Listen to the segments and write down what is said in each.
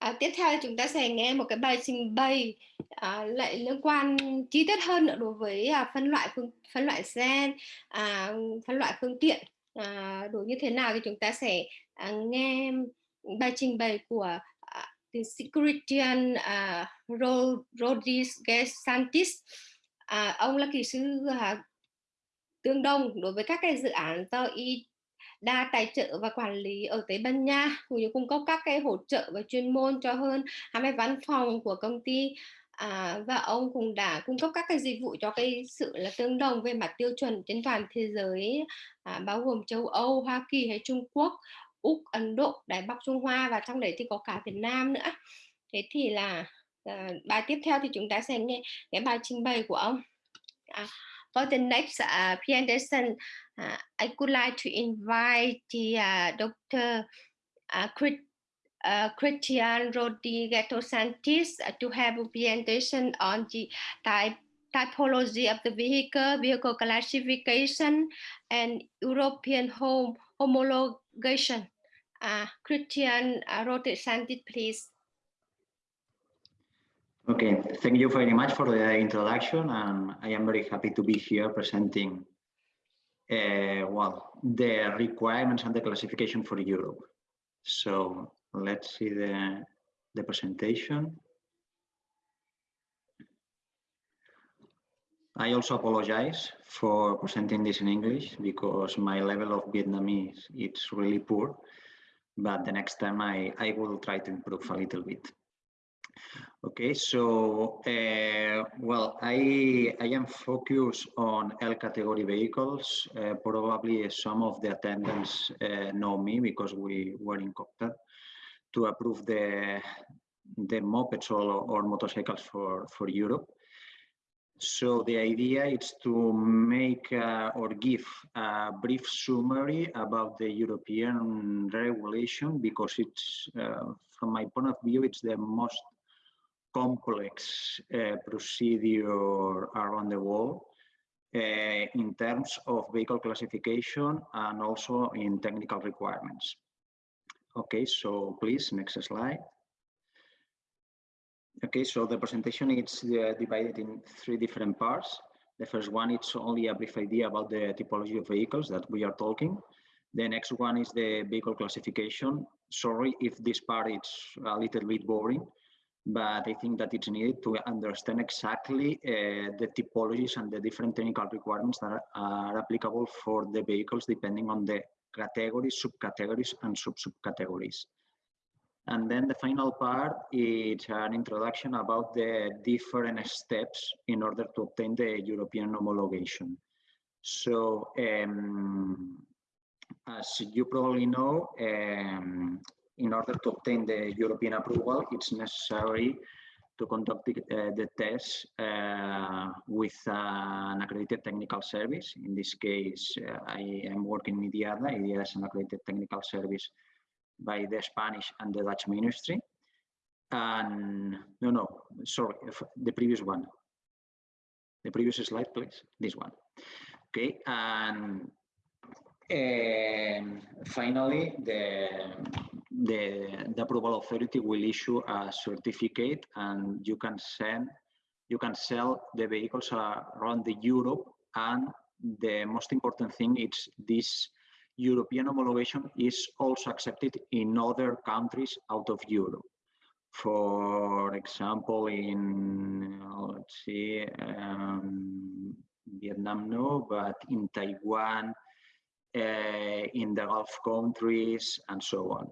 À, tiếp theo chúng ta sẽ nghe một cái bài trình bày à, lại liên quan chi tiết hơn nữa đối với à, phân loại phương phân loại gen, à, phân loại phương tiện à, đối như thế nào thì chúng ta sẽ à, nghe bài trình bày của à, tiến Christian à, Rodriguez Santis. À, ông là kỹ sư à, tương đồng đối với các cái dự án do y đa tài trợ và quản lý ở Tây Ban Nha cũng như cung cấp các cái hỗ trợ và chuyên môn cho hơn 20 văn phòng của công ty à, và ông cũng đã cung cấp các cái dịch vụ cho cái sự là tương đồng về mặt tiêu chuẩn trên toàn thế giới à, bao gồm châu Âu, Hoa Kỳ hay Trung Quốc, Úc, Ấn Độ, Đài Bắc Trung Hoa và trong đấy thì có cả Việt Nam nữa. Thế thì là à, bài tiếp theo thì chúng ta sẽ nghe cái bài trình bày của ông. À, for the next uh, presentation, uh, I would like to invite the uh, Dr. Uh, uh, Christian Rodriguez Santis to have a presentation on the type typology of the vehicle, vehicle classification, and European home homologation. Uh, Christian uh, Rodriguez Santis, please. Okay, thank you very much for the introduction, and I am very happy to be here presenting, uh, well, the requirements and the classification for Europe. So let's see the, the presentation. I also apologize for presenting this in English because my level of Vietnamese is really poor, but the next time I, I will try to improve a little bit. Okay, so uh, well, I I am focused on L category vehicles. Uh, probably some of the attendants uh, know me because we were in contact to approve the the mopeds or, or motorcycles for for Europe. So the idea is to make uh, or give a brief summary about the European regulation because it's, uh, from my point of view, it's the most complex uh, procedure around the world uh, in terms of vehicle classification and also in technical requirements. Okay, so please, next slide. Okay, so the presentation is uh, divided in three different parts. The first one, it's only a brief idea about the typology of vehicles that we are talking. The next one is the vehicle classification. Sorry if this part is a little bit boring, but I think that it's needed to understand exactly uh, the typologies and the different technical requirements that are, are, applicable for the vehicles depending on the categories, subcategories, and sub-subcategories. And then the final part is an introduction about the different steps in order to obtain the European homologation. So um, as you probably know, um, in order to obtain the European approval, it's necessary to conduct the, uh, the test uh, with uh, an accredited technical service. In this case, uh, I am working in IDIADA. IDIADA is an accredited technical service by the Spanish and the Dutch ministry. And no, no, sorry, the previous one. The previous slide, please, this one. Okay, and and finally, the, the, the approval authority will issue a certificate and you can send, you can sell the vehicles around the Europe. And the most important thing is this European homologation is also accepted in other countries out of Europe. For example, in, let's see, um, Vietnam, no, but in Taiwan, uh, in the Gulf countries, and so on.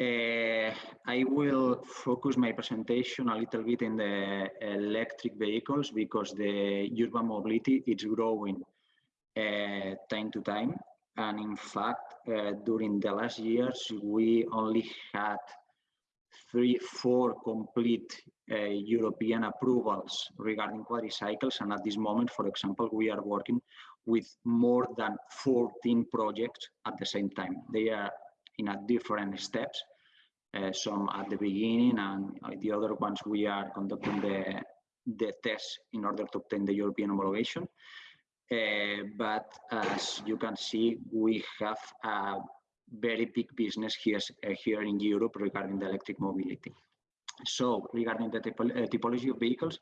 Uh, I will focus my presentation a little bit in the electric vehicles because the urban mobility is growing uh, time to time. And in fact, uh, during the last years, we only had three, four complete uh, European approvals regarding quadricycles. And at this moment, for example, we are working with more than 14 projects at the same time. They are in a different steps, uh, some at the beginning and the other ones we are conducting the, the tests in order to obtain the European homologation. Uh, but as you can see, we have a very big business here, uh, here in Europe regarding the electric mobility. So regarding the typo uh, typology of vehicles,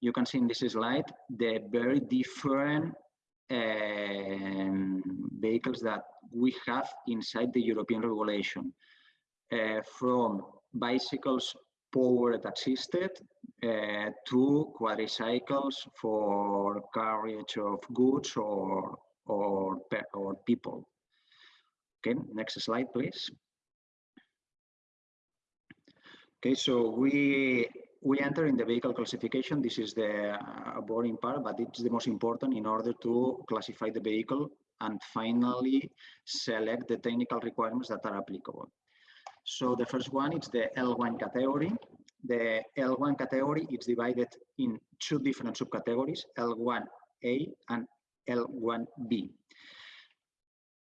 you can see in this slide the very different um, vehicles that we have inside the European regulation, uh, from bicycles powered assisted uh, to quadricycles for carriage of goods or or or people. Okay, next slide, please. Okay, so we we enter in the vehicle classification. This is the uh, boring part, but it's the most important in order to classify the vehicle and finally select the technical requirements that are applicable. So the first one is the L1 category. The L1 category is divided in two different subcategories, L1A and L1B.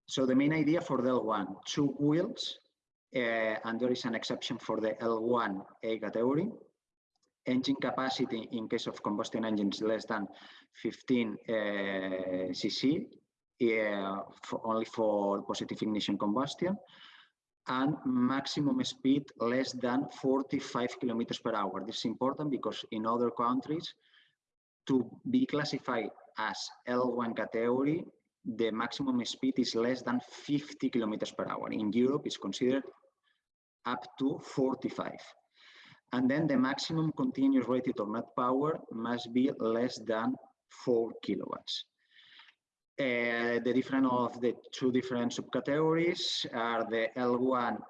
So the main idea for the L1, two wheels, uh, and there is an exception for the L1A category. Engine capacity in case of combustion engines less than 15 uh, cc, uh, for only for positive ignition combustion, and maximum speed less than 45 kilometers per hour. This is important because in other countries, to be classified as L1 category, the maximum speed is less than 50 kilometers per hour. In Europe, it's considered up to 45. And then the maximum continuous rated or net power must be less than 4 kilowatts. Uh, the difference of the two different subcategories are the L1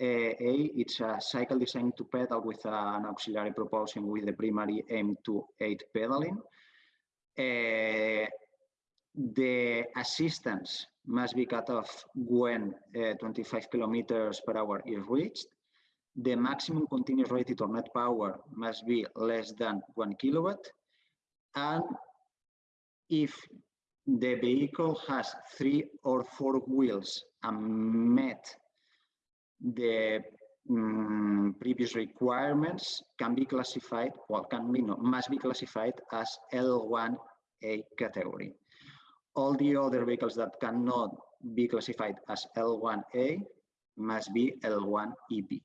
A, it's a cycle designed to pedal with an auxiliary propulsion with the primary aim to aid pedaling. Uh, the assistance must be cut off when uh, 25 kilometers per hour is reached. The maximum continuous rated or net power must be less than one kilowatt. And if the vehicle has three or four wheels and met the um, previous requirements can be classified, well, can be, no, must be classified as L1A category. All the other vehicles that cannot be classified as L1A must be L1EB.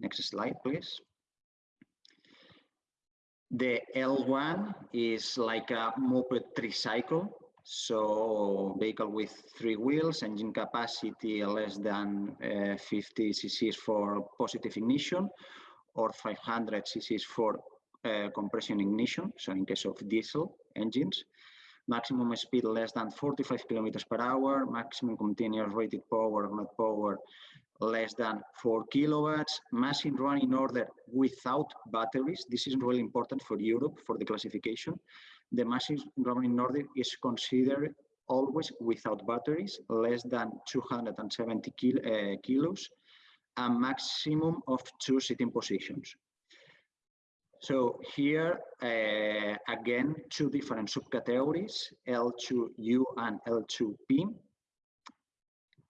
Next slide, please. The L1 is like a moped tricycle. So vehicle with three wheels, engine capacity less than uh, 50 cc's for positive ignition or 500 cc's for uh, compression ignition. So in case of diesel engines, maximum speed less than 45 kilometers per hour, maximum continuous rated power, net power less than 4 kilowatts, machine run in order without batteries. This is really important for Europe for the classification. The machine run in order is considered always without batteries, less than 270 kil uh, kilos, a maximum of two sitting positions. So here, uh, again, two different subcategories, L2U and L2P.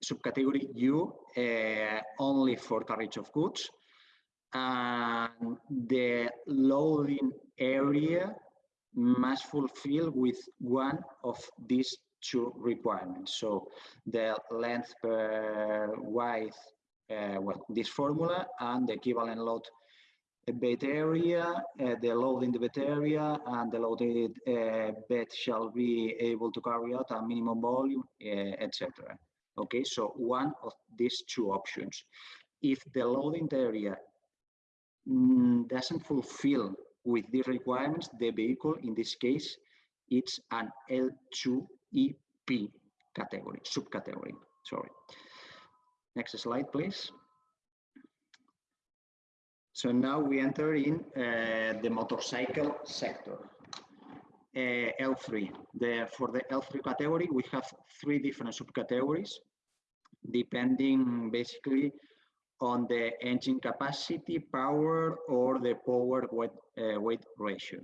Subcategory U, uh, only for carriage of goods. And the loading area must fulfill with one of these two requirements. So the length per width, uh, well, this formula and the equivalent load bed area, uh, the load in the bed area, and the loaded uh, bed shall be able to carry out a minimum volume, uh, etc. Okay, so one of these two options. If the loading area mm, doesn't fulfill with these requirements, the vehicle, in this case, it's an L2EP category, subcategory, sorry. Next slide, please. So now we enter in uh, the motorcycle sector. Uh, L3. The, for the L3 category, we have three different subcategories, depending basically on the engine capacity, power, or the power weight, uh, weight ratio.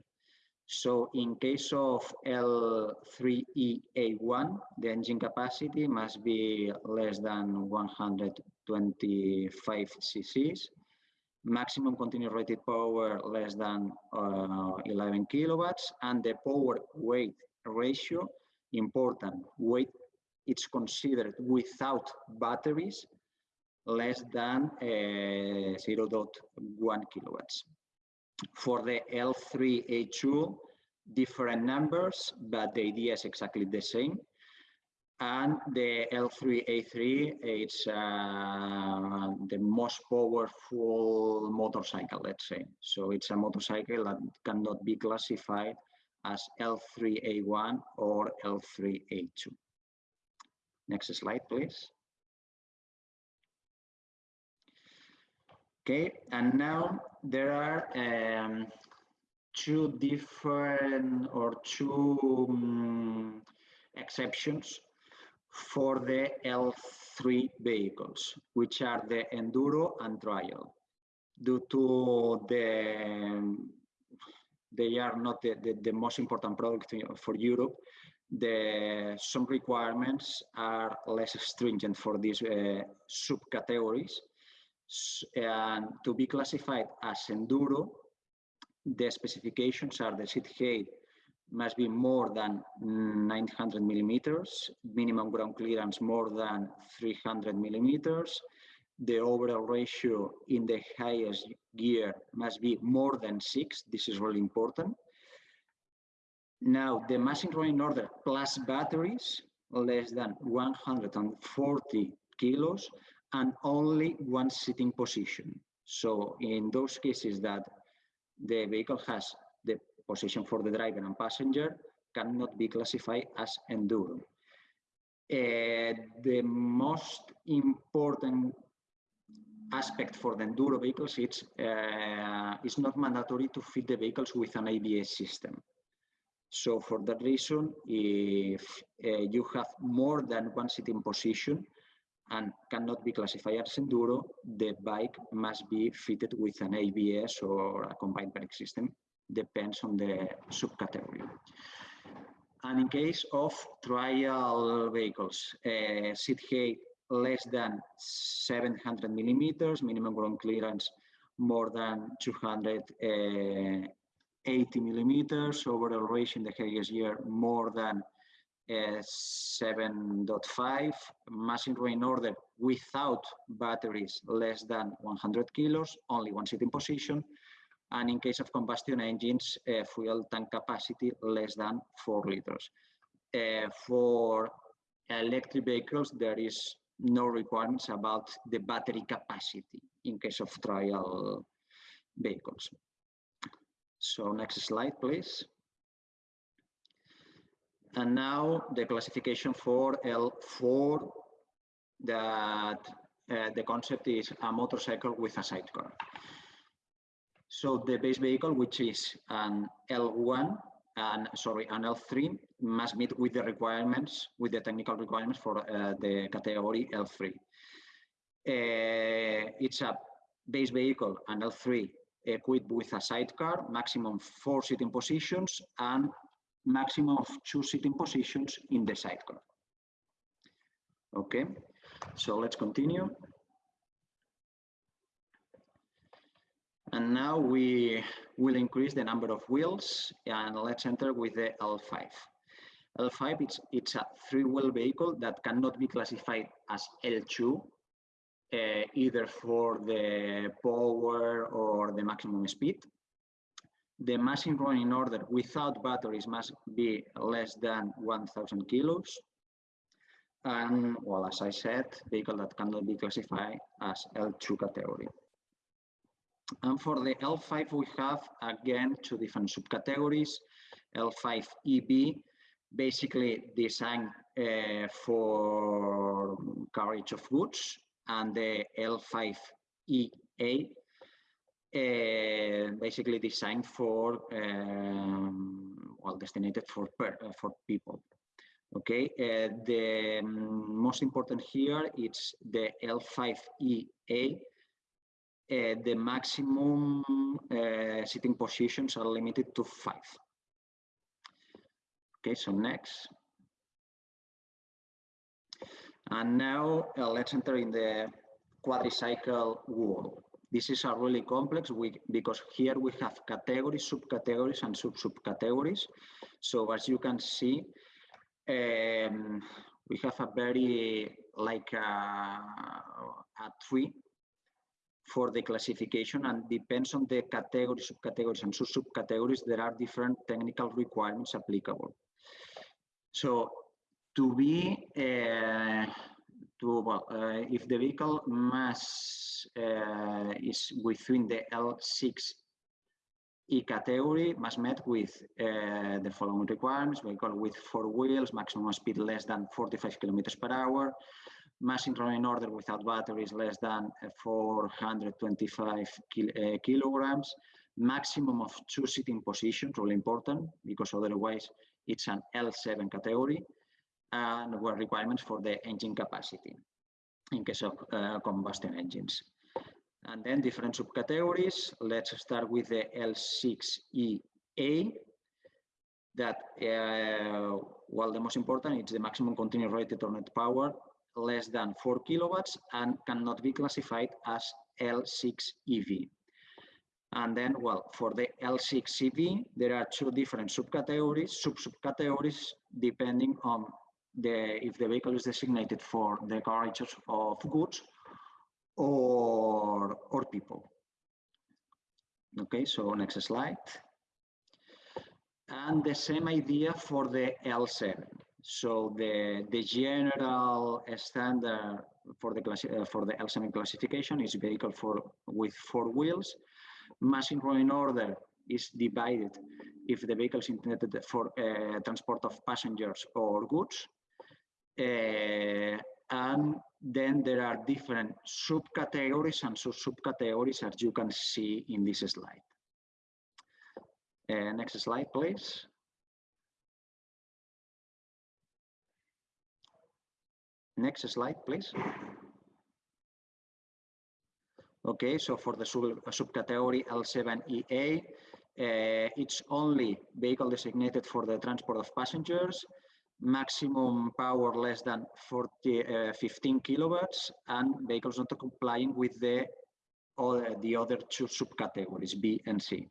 So in case of L3EA1, the engine capacity must be less than 125 cc's maximum continuous rated power less than uh, 11 kilowatts, and the power weight ratio, important, weight it's considered without batteries less than uh, 0.1 kilowatts. For the L3A2, different numbers, but the idea is exactly the same. And the L3A3, it's uh, the most powerful motorcycle, let's say. So it's a motorcycle that cannot be classified as L3A1 or L3A2. Next slide, please. Okay, and now there are um, two different or two um, exceptions for the L3 vehicles, which are the enduro and trial. Due to the, they are not the, the, the most important product for Europe, the some requirements are less stringent for these uh, subcategories. And to be classified as enduro, the specifications are the seat height must be more than 900 millimeters, minimum ground clearance more than 300 millimeters. The overall ratio in the highest gear must be more than six. This is really important. Now, the machine running order plus batteries, less than 140 kilos, and only one sitting position. So in those cases that the vehicle has the position for the driver and passenger cannot be classified as enduro. Uh, the most important aspect for the enduro vehicles it's uh, it's not mandatory to fit the vehicles with an ABS system. So for that reason, if uh, you have more than one sitting position and cannot be classified as enduro, the bike must be fitted with an ABS or a combined brake system depends on the subcategory. And in case of trial vehicles, uh, seat height less than 700 millimeters, minimum ground clearance more than 280 uh, millimeters, overall ratio in the highest year more than uh, 7.5, machine running order without batteries less than 100 kilos, only one sitting position, and in case of combustion engines, uh, fuel tank capacity less than 4 liters. Uh, for electric vehicles, there is no requirements about the battery capacity in case of trial vehicles. So next slide, please. And now the classification for L4 that uh, the concept is a motorcycle with a sidecar. So the base vehicle, which is an L1 and sorry, an L3 must meet with the requirements, with the technical requirements for uh, the category L3. Uh, it's a base vehicle, an L3, equipped with a sidecar, maximum four sitting positions, and maximum of two sitting positions in the sidecar. Okay, so let's continue. And now we will increase the number of wheels and let's enter with the L5. L5, it's, it's a three-wheel vehicle that cannot be classified as L2, uh, either for the power or the maximum speed. The machine running order without batteries must be less than 1,000 kilos. And, well, as I said, vehicle that cannot be classified as L2 category. And for the L5, we have again two different subcategories. L5 EB, basically designed uh, for carriage of goods, and the L5 EA, uh, basically designed for, um, well, for, per, uh, for people. Okay, uh, the um, most important here is the L5EA, uh, the maximum uh, sitting positions are limited to five. Okay, so next. And now let's enter in the quadricycle world. This is a really complex we, because here we have categories, subcategories, and sub-subcategories. So as you can see, um, we have a very like a, a tree for the classification and depends on the categories, subcategories and sub-subcategories, there are different technical requirements applicable. So to be, uh, to, well, uh, if the vehicle mass uh, is within the L6 E category must meet with uh, the following requirements, vehicle with four wheels, maximum speed less than 45 kilometers per hour, mass in running order without batteries less than uh, 425 kil uh, kilograms, maximum of two sitting positions, really important, because otherwise it's an L7 category, and were requirements for the engine capacity in case of uh, combustion engines. And then different subcategories. Let's start with the L6EA. That, uh, well, the most important is the maximum continuous rated or net power less than 4 kilowatts and cannot be classified as L6EB. And then, well, for the L6EB, there are two different subcategories, sub-subcategories, depending on the if the vehicle is designated for the carriage of goods or, or people. Okay, so next slide. And the same idea for the L7. So the, the general standard for the class, uh, for the L7 classification is vehicle for with four wheels. Mass in rolling order is divided if the vehicle is intended for uh, transport of passengers or goods. Uh, and then there are different subcategories and sub-subcategories as you can see in this slide. Uh, next slide, please. Next slide, please. Okay, so for the sub subcategory L7EA, uh, it's only vehicle designated for the transport of passengers, maximum power less than 40, uh, 15 kilowatts, and vehicles not complying with the, other, the other two subcategories, B and C.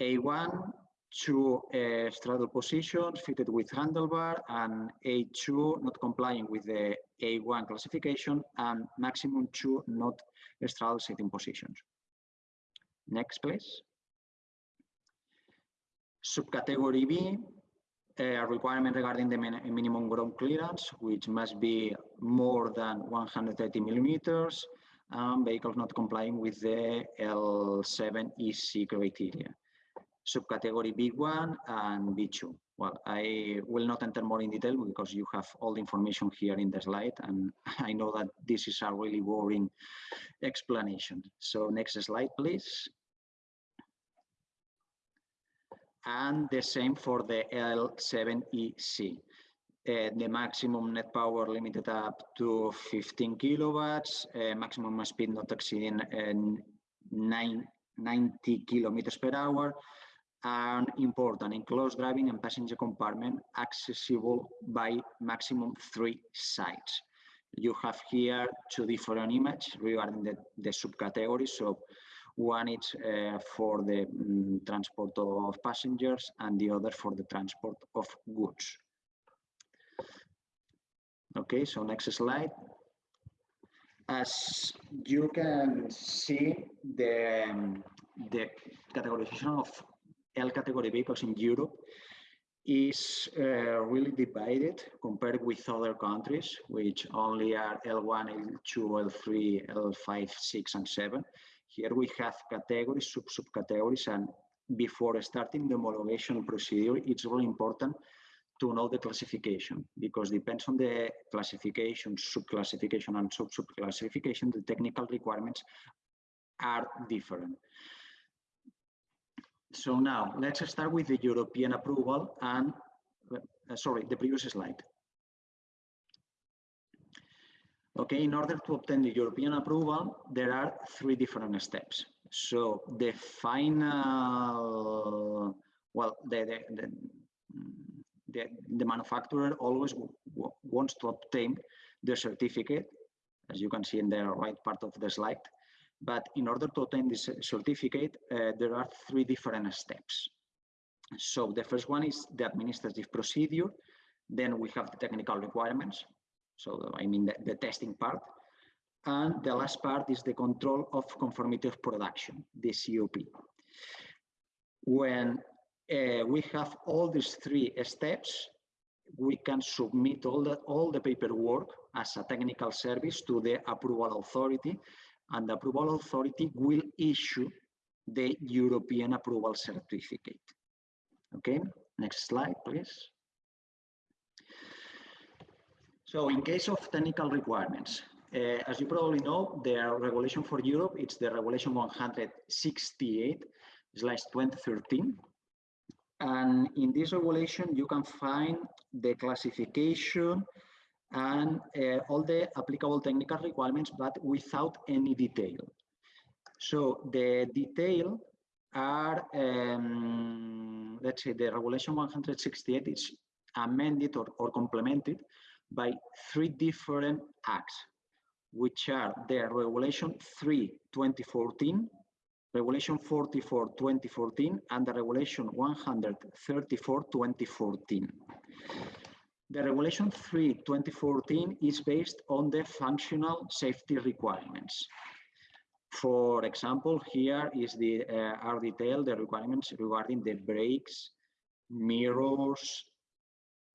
A1 two uh, straddle positions fitted with handlebar and A2 not complying with the A1 classification and maximum two not straddle sitting positions. Next, please. Subcategory B, a requirement regarding the min minimum ground clearance, which must be more than 130 millimeters, and vehicles not complying with the L7 EC criteria subcategory B1 and B2. Well, I will not enter more in detail because you have all the information here in the slide and I know that this is a really boring explanation. So next slide, please. And the same for the L7EC. Uh, the maximum net power limited up to 15 kilowatts, uh, maximum speed not exceeding uh, nine, 90 kilometers per hour, and important enclosed driving and passenger compartment accessible by maximum three sides. You have here two different images regarding the, the subcategories. So one is uh, for the um, transport of passengers and the other for the transport of goods. Okay, so next slide. As you can see, the, um, the categorization of L category vehicles in Europe is uh, really divided compared with other countries, which only are L1, L2, L3, L5, 6, and 7. Here we have categories, sub-subcategories, and before starting the homologation procedure, it's really important to know the classification because depends on the classification, sub-classification, and sub-sub-classification, the technical requirements are different. So now let's start with the European approval and, uh, sorry, the previous slide. Okay, in order to obtain the European approval, there are three different steps. So the final, well, the, the, the, the, manufacturer always wants to obtain the certificate, as you can see in the right part of the slide. But in order to obtain this certificate, uh, there are three different steps. So the first one is the administrative procedure. Then we have the technical requirements. So I mean the, the testing part. And the last part is the control of conformity of production, the COP. When uh, we have all these three steps, we can submit all the, all the paperwork as a technical service to the approval authority, and the approval authority will issue the European approval certificate. Okay, next slide, please. So in case of technical requirements, uh, as you probably know, the regulation for Europe, it's the regulation 168 slash 2013. And in this regulation, you can find the classification and uh, all the applicable technical requirements, but without any detail. So the detail are, um, let's say the regulation 168 is amended or, or complemented by three different acts, which are the Regulation 3 2014, Regulation 44 2014, and the Regulation 134 2014. The Regulation 3 2014 is based on the functional safety requirements. For example, here is the uh, are detailed the requirements regarding the brakes, mirrors,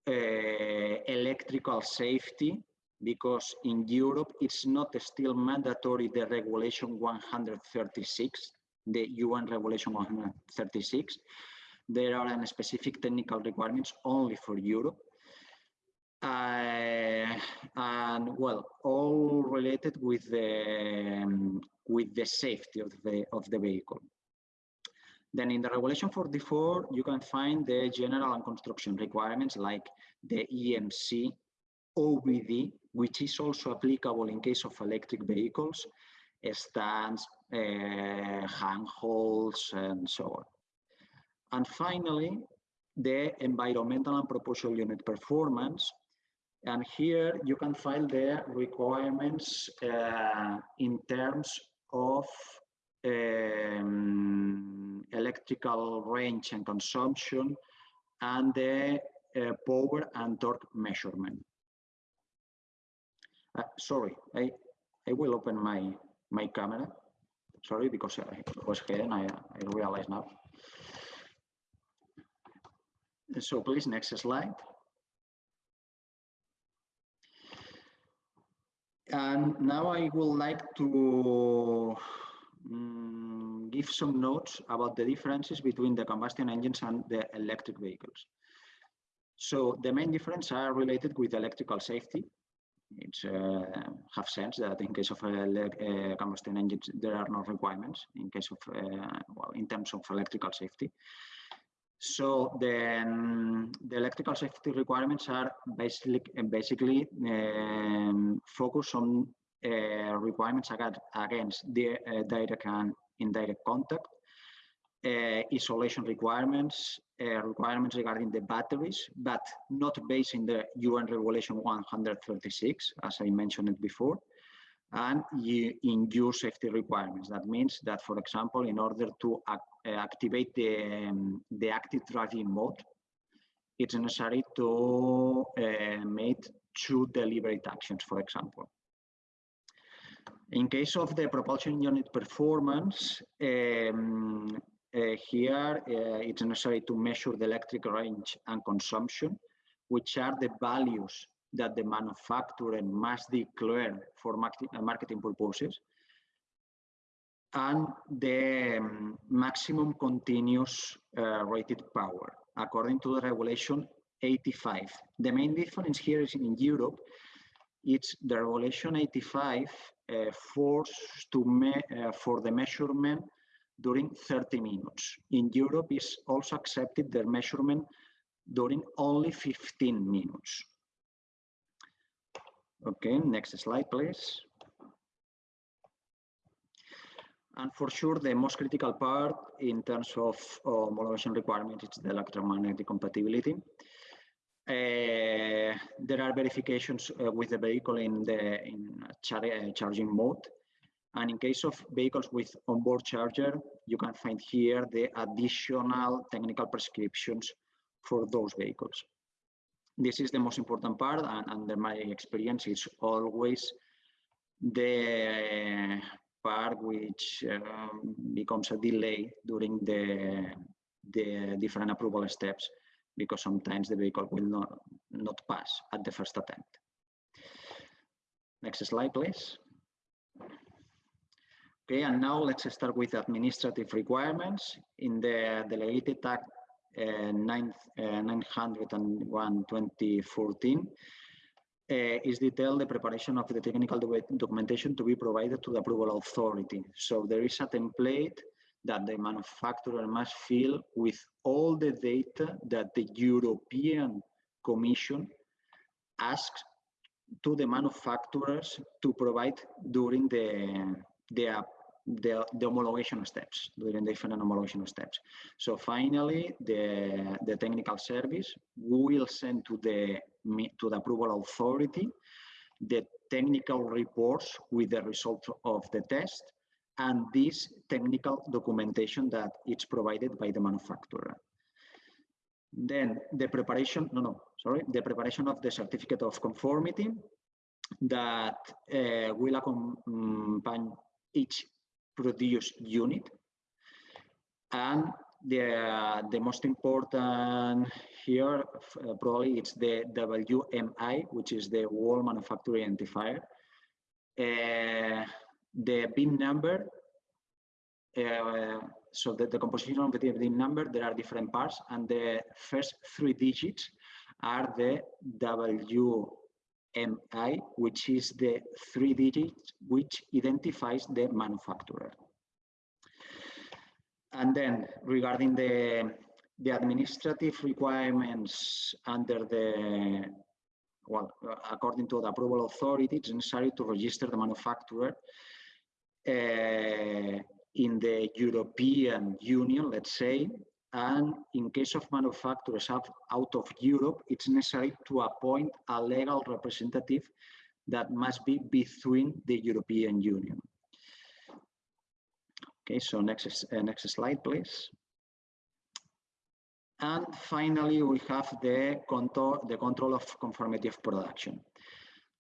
electrical safety, because in Europe it's not still mandatory the regulation 136, the UN regulation 136. There are specific technical requirements only for Europe. Uh, and well, all related with the um, with the safety of the of the vehicle. Then in the regulation 44, you can find the general and construction requirements like the EMC, OBD, which is also applicable in case of electric vehicles, stands, uh, handholds, and so on. And finally, the environmental and propulsion unit performance. And here you can find the requirements uh, in terms of um, electrical range and consumption and the uh, power and torque measurement. Uh, sorry, I, I will open my, my camera. Sorry, because I was hidden, I, I realize now. So please, next slide. And now I would like to um, give some notes about the differences between the combustion engines and the electric vehicles. So the main difference are related with electrical safety. It's uh, have sense that in case of uh, combustion engines, there are no requirements in case of, uh, well, in terms of electrical safety. So then the electrical safety requirements are basically basically um, focused on uh, requirements against the uh, direct and indirect contact, uh, isolation requirements, uh, requirements regarding the batteries, but not based in the UN Regulation 136, as I mentioned it before, and in use safety requirements. That means that, for example, in order to ac uh, activate the, um, the active driving mode, it's necessary to uh, make two deliberate actions, for example. In case of the propulsion unit performance, um, uh, here uh, it's necessary to measure the electric range and consumption, which are the values that the manufacturer must declare for uh, marketing purposes, and the um, maximum continuous uh, rated power, according to the regulation 85. The main difference here is in Europe, it's the regulation 85 uh, forced to uh, for the measurement during 30 minutes. In Europe, is also accepted their measurement during only 15 minutes. Okay, next slide, please. And for sure, the most critical part in terms of homologation requirements is the electromagnetic compatibility. Uh, there are verifications uh, with the vehicle in the in char uh, charging mode. And in case of vehicles with onboard charger, you can find here the additional technical prescriptions for those vehicles. this is the most important part, and under my experience, it's always the part which um, becomes a delay during the, the different approval steps because sometimes the vehicle will not, not pass at the first attempt. Next slide, please. Okay, and now let's start with administrative requirements. In the Delegated Act uh, 9, uh, 901 2014, uh, is detailed the preparation of the technical documentation to be provided to the approval authority. So there is a template that the manufacturer must fill with all the data that the European Commission asks to the manufacturers to provide during the, the, the, the homologation steps, during the different homologation steps. So finally, the, the technical service will send to the to the approval authority the technical reports with the results of the test and this technical documentation that it's provided by the manufacturer. Then the preparation, no, no, sorry, the preparation of the certificate of conformity that uh, will accompany each produced unit. And the, uh, the most important here, uh, probably it's the WMI, which is the World Manufacturer Identifier. The VIN number, uh, so the, the composition of the VIN number, there are different parts, and the first three digits are the WMI, which is the three digits which identifies the manufacturer. And then regarding the, the administrative requirements under the, well, according to the approval authority, it's necessary to register the manufacturer in the European Union, let's say, and in case of manufacturers out of Europe, it's necessary to appoint a legal representative that must be between the European Union. Okay, so next, uh, next slide, please. And finally, we have the control, the control of conformity of production.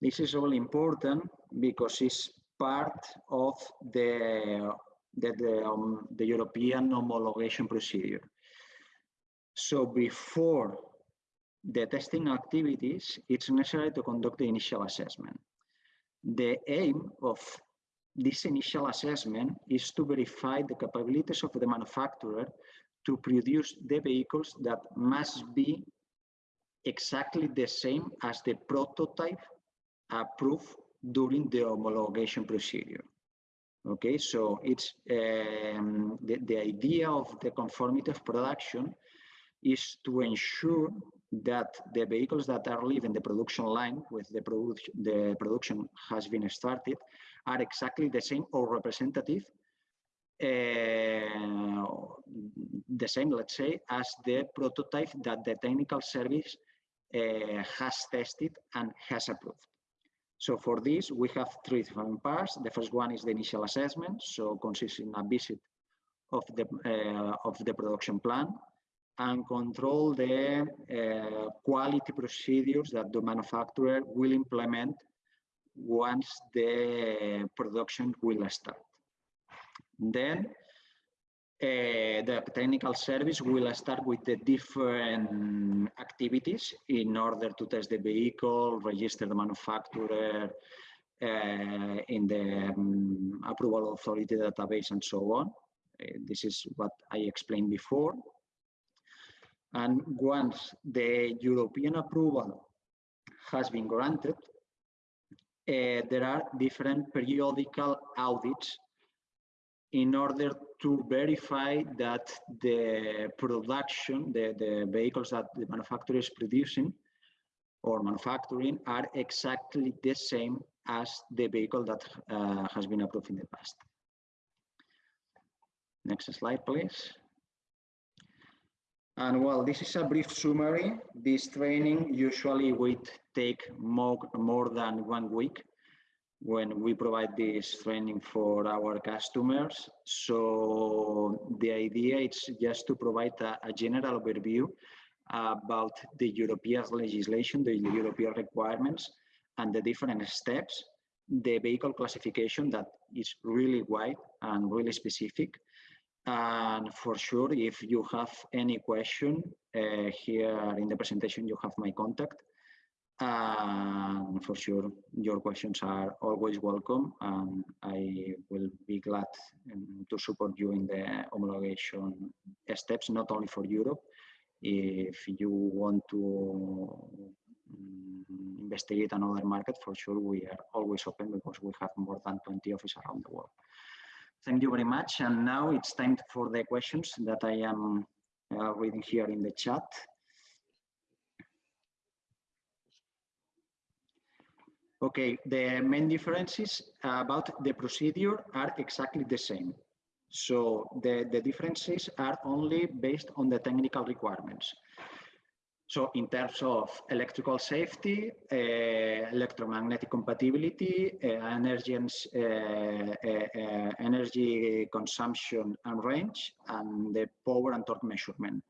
This is all important because it's part of the, the, the, um, the European homologation procedure. So before the testing activities, it's necessary to conduct the initial assessment. The aim of this initial assessment is to verify the capabilities of the manufacturer to produce the vehicles that must be exactly the same as the prototype approved during the homologation procedure. Okay, so it's um, the, the idea of the conformity of production is to ensure that the vehicles that are leaving the production line with the, produ the production has been started are exactly the same or representative uh, the same, let's say, as the prototype that the technical service uh, has tested and has approved. So for this, we have three different parts. The first one is the initial assessment, so consists in a visit of the uh, of the production plan and control the uh, quality procedures that the manufacturer will implement once the production will start. Then uh, the technical service will start with the different activities in order to test the vehicle, register the manufacturer uh, in the um, approval authority database and so on. Uh, this is what I explained before. And once the European approval has been granted, there are different periodical audits in order to verify that the production, the, the vehicles that the manufacturer is producing or manufacturing are exactly the same as the vehicle that uh, has been approved in the past. Next slide, please. And well, this is a brief summary. This training usually would take more, more than one week when we provide this training for our customers. So the idea is just to provide a, a general overview about the European legislation, the European requirements, and the different steps, the vehicle classification that is really wide and really specific. And for sure, if you have any question uh, here in the presentation, you have my contact. And for sure, your questions are always welcome. And I will be glad um, to support you in the homologation steps, not only for Europe. If you want to um, investigate another market, for sure, we are always open because we have more than 20 offices around the world. Thank you very much. And now it's time for the questions that I am uh, reading here in the chat. Okay, the main differences about the procedure are exactly the same. So the, the differences are only based on the technical requirements. So in terms of electrical safety, uh, electromagnetic compatibility, uh, energy, and, uh, energy consumption and range, and the power and torque measurement.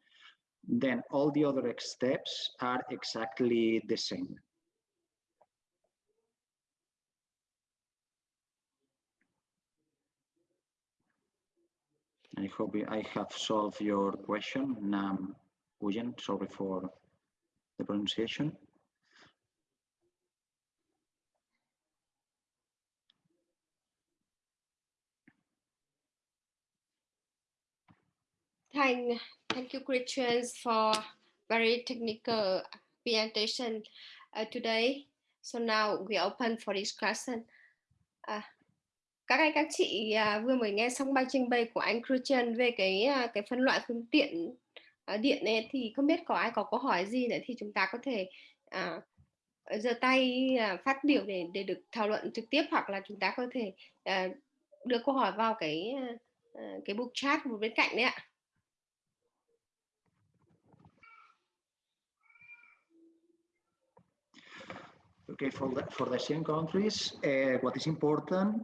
Then all the other steps are exactly the same. I hope I have solved your question. Nam Uyen, sorry for the pronunciation. Thank, thank you, Christians, for very technical presentation uh, today. So now we open for discussion. Uh, các anh các chị à, vừa mới nghe xong bài trình bày của anh Christian về cái à, cái phân loại phương tiện à, điện này thì không biết có ai có câu hỏi gì nữa thì chúng ta có thể à, giơ tay phát biểu để để được thảo luận trực tiếp hoặc là chúng ta có thể à, đưa câu hỏi vào cái cái book chat một bên cạnh đấy ạ. Okay, for the, for the same countries, uh, what is important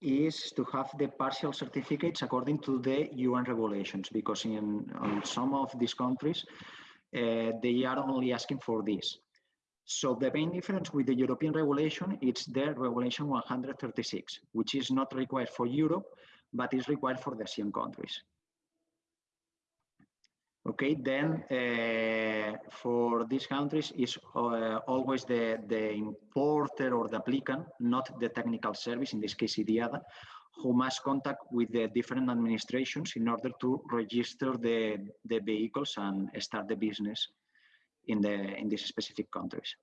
is to have the partial certificates according to the UN regulations, because in, in some of these countries, uh, they are only asking for this. So the main difference with the European regulation, it's the regulation 136, which is not required for Europe, but is required for the ASEAN countries. Okay, then uh, for these countries is uh, always the, the importer or the applicant, not the technical service, in this case IDIADA, who must contact with the different administrations in order to register the, the vehicles and start the business in, the, in these specific countries.